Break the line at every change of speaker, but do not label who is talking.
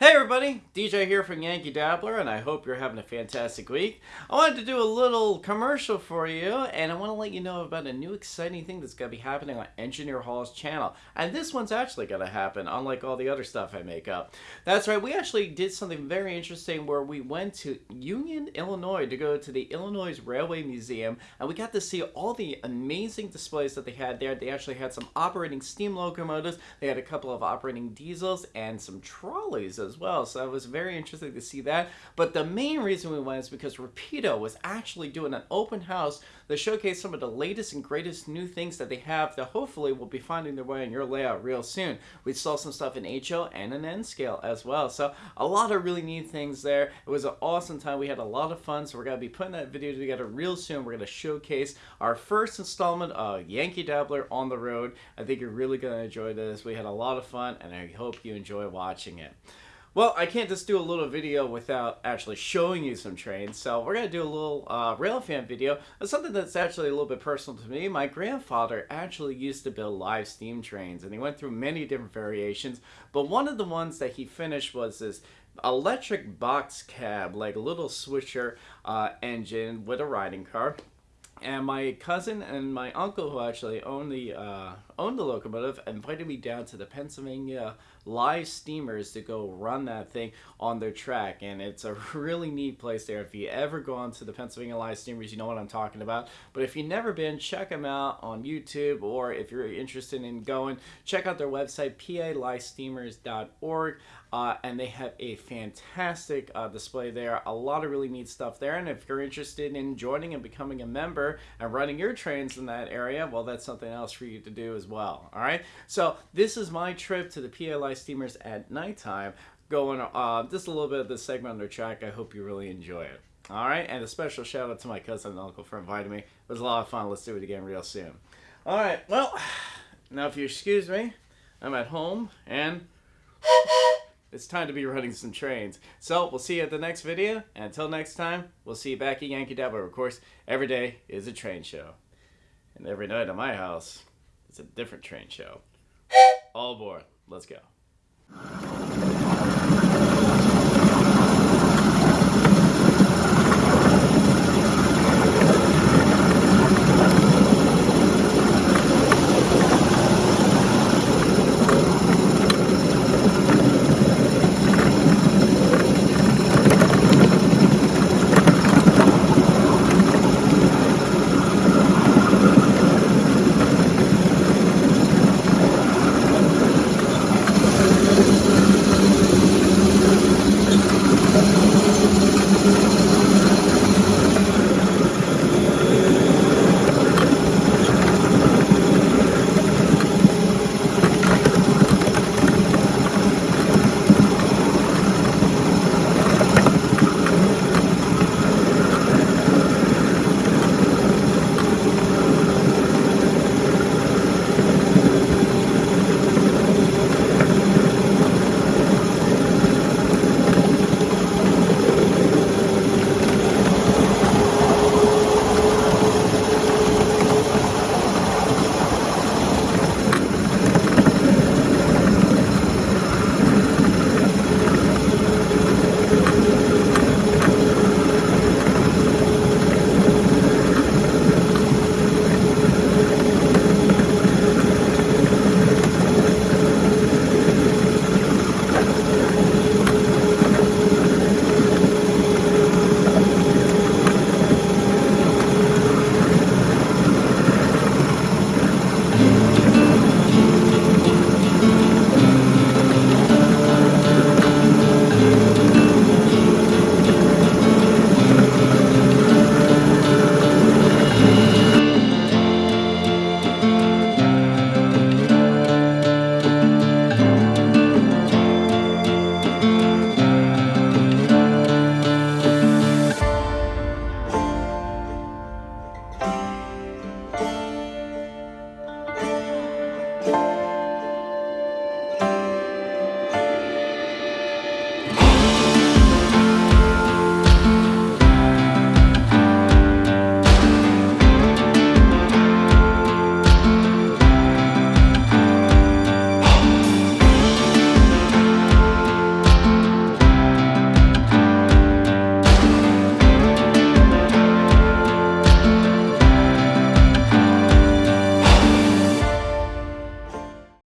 Hey everybody, DJ here from Yankee Dabbler, and I hope you're having a fantastic week. I wanted to do a little commercial for you, and I want to let you know about a new exciting thing that's going to be happening on Engineer Hall's channel. And this one's actually going to happen, unlike all the other stuff I make up. That's right, we actually did something very interesting where we went to Union, Illinois to go to the Illinois Railway Museum, and we got to see all the amazing displays that they had there. They actually had some operating steam locomotives, they had a couple of operating diesels, and some trolleys as well. So it was very interesting to see that. But the main reason we went is because Rapido was actually doing an open house that showcased some of the latest and greatest new things that they have that hopefully will be finding their way in your layout real soon. We saw some stuff in HO and an N scale as well. So a lot of really neat things there. It was an awesome time. We had a lot of fun. So we're going to be putting that video together real soon. We're going to showcase our first installment of Yankee Dabbler on the road. I think you're really going to enjoy this. We had a lot of fun and I hope you enjoy watching it. Well, I can't just do a little video without actually showing you some trains, so we're going to do a little uh, railfan video. It's something that's actually a little bit personal to me. My grandfather actually used to build live steam trains, and he went through many different variations, but one of the ones that he finished was this electric box cab, like a little switcher uh, engine with a riding car and my cousin and my uncle who actually owned the uh, owned the locomotive invited me down to the Pennsylvania live steamers to go run that thing on their track. And it's a really neat place there. If you ever go on to the Pennsylvania live steamers you know what I'm talking about. But if you've never been check them out on YouTube. Or if you're interested in going check out their website palivesteamers.org uh, and they have a fantastic uh, display there. A lot of really neat stuff there. And if you're interested in joining and becoming a member and running your trains in that area well that's something else for you to do as well all right? So this is my trip to the PA Live steamers at nighttime going uh, just a little bit of the segment under track. I hope you really enjoy it all right? And a special shout out to my cousin and uncle for inviting me. It was a lot of fun. Let's do it again real soon. All right well now if you excuse me I'm at home and it's time to be running some trains. So we'll see you at the next video. And until next time, we'll see you back at Yankee Dabbler. Of course, every day is a train show. And every night at my house, it's a different train show. All aboard. Let's go.